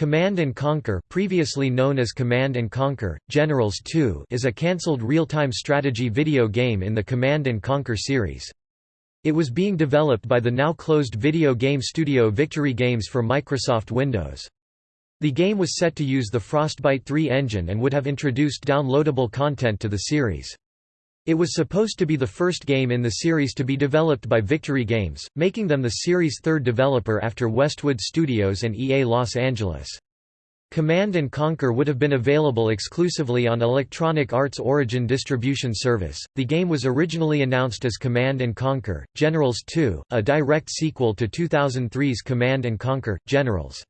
Command and Conquer previously known as Command and Conquer, Generals 2 is a cancelled real-time strategy video game in the Command and Conquer series. It was being developed by the now closed video game studio Victory Games for Microsoft Windows. The game was set to use the Frostbite 3 engine and would have introduced downloadable content to the series. It was supposed to be the first game in the series to be developed by Victory Games, making them the series' third developer after Westwood Studios and EA Los Angeles. Command & Conquer would have been available exclusively on Electronic Arts Origin distribution service. The game was originally announced as Command & Conquer: Generals 2, a direct sequel to 2003's Command & Conquer: Generals.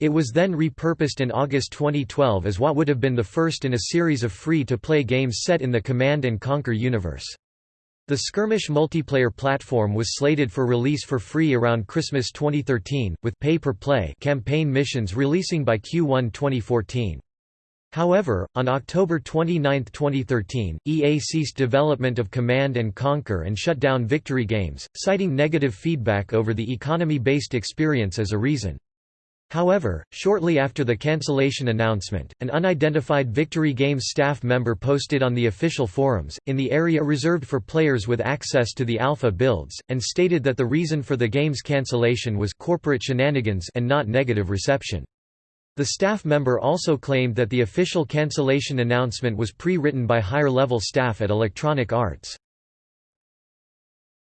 It was then repurposed in August 2012 as what would have been the first in a series of free-to-play games set in the Command & Conquer universe. The skirmish multiplayer platform was slated for release for free around Christmas 2013, with pay-per-play campaign missions releasing by Q1 2014. However, on October 29, 2013, EA ceased development of Command & Conquer and shut down Victory Games, citing negative feedback over the economy-based experience as a reason. However, shortly after the cancellation announcement, an unidentified Victory Games staff member posted on the official forums, in the area reserved for players with access to the alpha builds, and stated that the reason for the game's cancellation was corporate shenanigans and not negative reception. The staff member also claimed that the official cancellation announcement was pre-written by higher-level staff at Electronic Arts.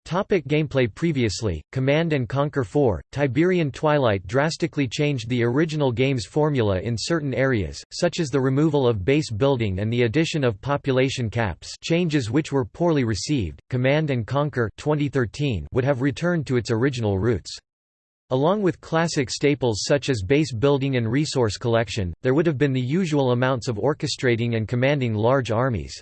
Topic gameplay Previously, Command & Conquer 4, Tiberian Twilight drastically changed the original game's formula in certain areas, such as the removal of base building and the addition of population caps changes which were poorly received. Command & Conquer 2013 would have returned to its original roots. Along with classic staples such as base building and resource collection, there would have been the usual amounts of orchestrating and commanding large armies.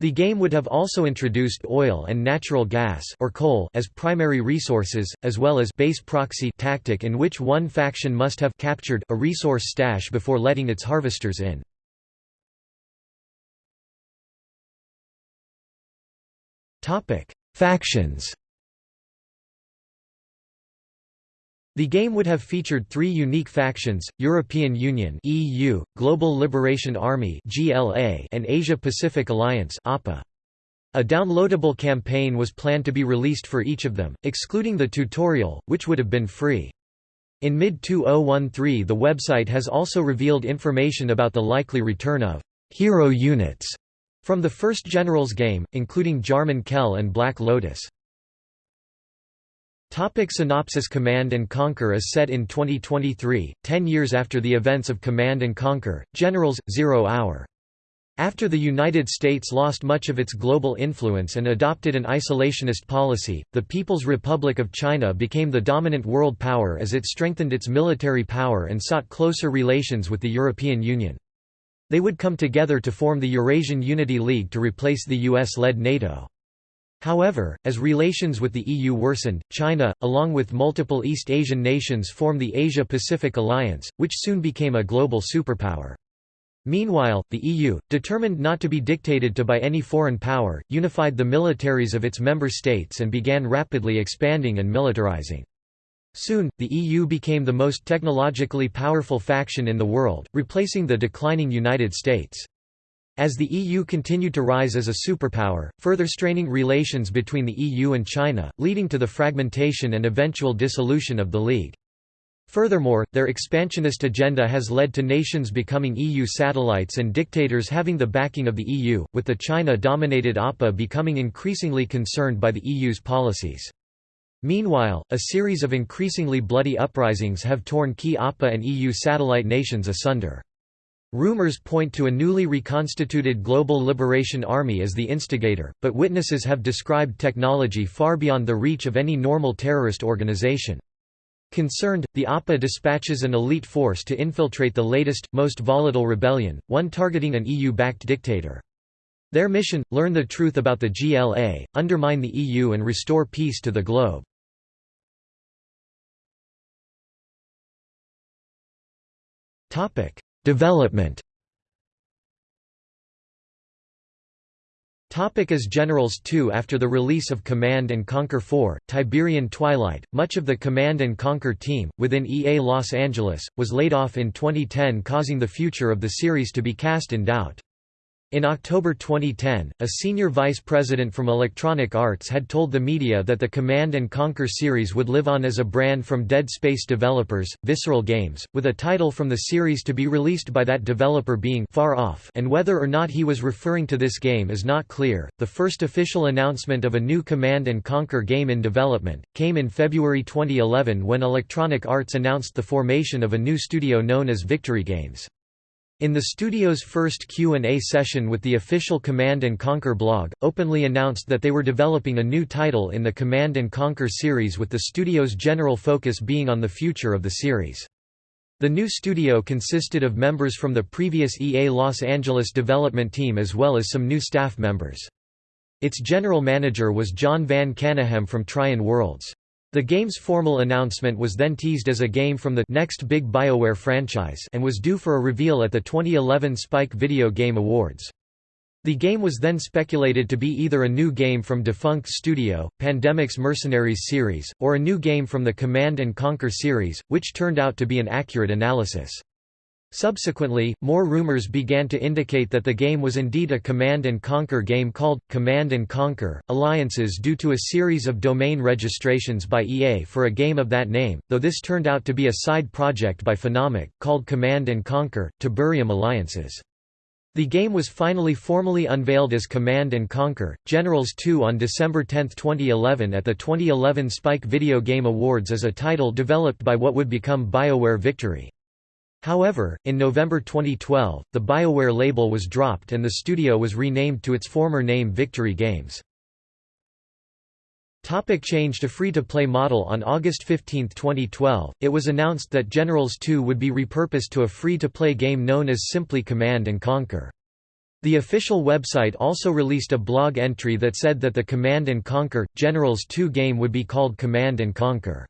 The game would have also introduced oil and natural gas or coal as primary resources, as well as base proxy tactic in which one faction must have captured a resource stash before letting its harvesters in. Factions The game would have featured three unique factions, European Union EU, Global Liberation Army GLA, and Asia-Pacific Alliance APA. A downloadable campaign was planned to be released for each of them, excluding the tutorial, which would have been free. In mid-2013 the website has also revealed information about the likely return of «hero units» from the first Generals game, including Jarman Kell and Black Lotus. Topic synopsis Command & Conquer is set in 2023, ten years after the events of Command & Conquer, Generals, Zero Hour. After the United States lost much of its global influence and adopted an isolationist policy, the People's Republic of China became the dominant world power as it strengthened its military power and sought closer relations with the European Union. They would come together to form the Eurasian Unity League to replace the US-led NATO. However, as relations with the EU worsened, China, along with multiple East Asian nations formed the Asia-Pacific Alliance, which soon became a global superpower. Meanwhile, the EU, determined not to be dictated to by any foreign power, unified the militaries of its member states and began rapidly expanding and militarizing. Soon, the EU became the most technologically powerful faction in the world, replacing the declining United States. As the EU continued to rise as a superpower, further straining relations between the EU and China, leading to the fragmentation and eventual dissolution of the League. Furthermore, their expansionist agenda has led to nations becoming EU satellites and dictators having the backing of the EU, with the China-dominated APA becoming increasingly concerned by the EU's policies. Meanwhile, a series of increasingly bloody uprisings have torn key APA and EU satellite nations asunder. Rumors point to a newly reconstituted Global Liberation Army as the instigator, but witnesses have described technology far beyond the reach of any normal terrorist organization. Concerned, the APA dispatches an elite force to infiltrate the latest, most volatile rebellion, one targeting an EU-backed dictator. Their mission, learn the truth about the GLA, undermine the EU and restore peace to the globe. Topic: Development Topic as Generals 2 After the release of Command & Conquer 4, Tiberian Twilight, much of the Command & Conquer team, within EA Los Angeles, was laid off in 2010 causing the future of the series to be cast in doubt. In October 2010, a senior vice president from Electronic Arts had told the media that the Command & Conquer series would live on as a brand from Dead Space developers, Visceral Games, with a title from the series to be released by that developer being Far Off and whether or not he was referring to this game is not clear. The first official announcement of a new Command & Conquer game in development, came in February 2011 when Electronic Arts announced the formation of a new studio known as Victory Games. In the studio's first Q&A session with the official Command & Conquer blog, openly announced that they were developing a new title in the Command & Conquer series with the studio's general focus being on the future of the series. The new studio consisted of members from the previous EA Los Angeles development team as well as some new staff members. Its general manager was Jon Van Caneghem from Trion Worlds. The game's formal announcement was then teased as a game from the next big BioWare franchise and was due for a reveal at the 2011 Spike Video Game Awards. The game was then speculated to be either a new game from defunct studio, Pandemic's Mercenaries series, or a new game from the Command & Conquer series, which turned out to be an accurate analysis. Subsequently, more rumors began to indicate that the game was indeed a Command & Conquer game called, Command & Conquer, Alliances due to a series of domain registrations by EA for a game of that name, though this turned out to be a side project by Phenomic, called Command & Conquer, Tiberium Alliances. The game was finally formally unveiled as Command & Conquer, Generals 2 on December 10, 2011 at the 2011 Spike Video Game Awards as a title developed by what would become BioWare Victory. However, in November 2012, the BioWare label was dropped and the studio was renamed to its former name Victory Games. Topic change to free-to-play model On August 15, 2012, it was announced that Generals 2 would be repurposed to a free-to-play game known as simply Command & Conquer. The official website also released a blog entry that said that the Command & Conquer, Generals 2 game would be called Command & Conquer.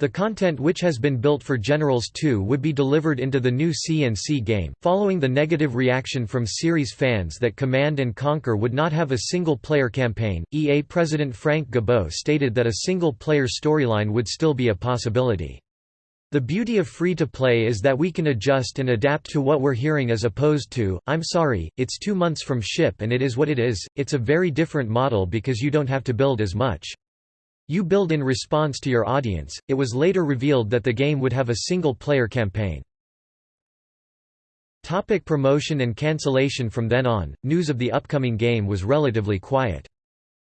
The content which has been built for Generals 2 would be delivered into the new CNC game. Following the negative reaction from series fans that Command and Conquer would not have a single player campaign, EA president Frank Gibeau stated that a single player storyline would still be a possibility. The beauty of free-to-play is that we can adjust and adapt to what we're hearing as opposed to, I'm sorry, it's two months from ship and it is what it is, it's a very different model because you don't have to build as much. You build in response to your audience. It was later revealed that the game would have a single player campaign. Topic promotion and cancellation From then on, news of the upcoming game was relatively quiet.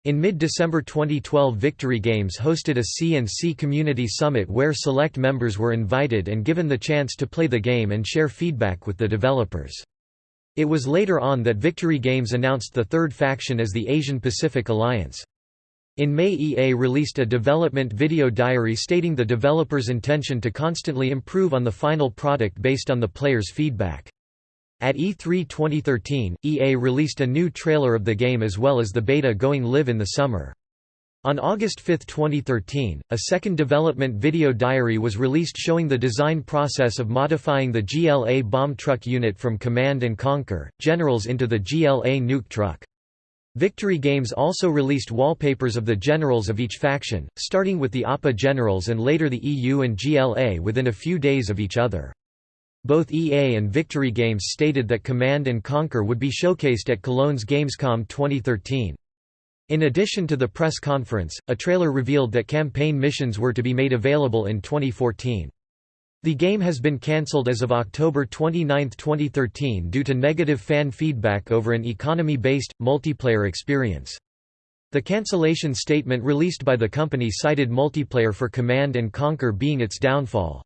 In mid-December 2012 Victory Games hosted a CNC Community Summit where select members were invited and given the chance to play the game and share feedback with the developers. It was later on that Victory Games announced the third faction as the Asian Pacific Alliance. In May EA released a development video diary stating the developer's intention to constantly improve on the final product based on the players' feedback. At E3 2013, EA released a new trailer of the game as well as the beta going live in the summer. On August 5, 2013, a second development video diary was released showing the design process of modifying the GLA bomb truck unit from Command & Conquer, Generals into the GLA nuke truck. Victory Games also released wallpapers of the generals of each faction, starting with the APA generals and later the EU and GLA within a few days of each other. Both EA and Victory Games stated that Command & Conquer would be showcased at Cologne's Gamescom 2013. In addition to the press conference, a trailer revealed that campaign missions were to be made available in 2014. The game has been cancelled as of October 29, 2013 due to negative fan feedback over an economy-based, multiplayer experience. The cancellation statement released by the company cited multiplayer for Command & Conquer being its downfall.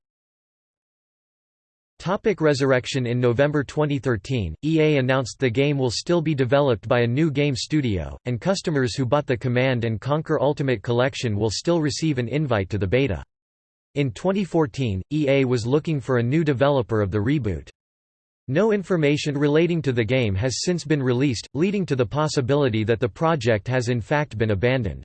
Topic Resurrection In November 2013, EA announced the game will still be developed by a new game studio, and customers who bought the Command & Conquer Ultimate Collection will still receive an invite to the beta. In 2014, EA was looking for a new developer of the reboot. No information relating to the game has since been released, leading to the possibility that the project has in fact been abandoned.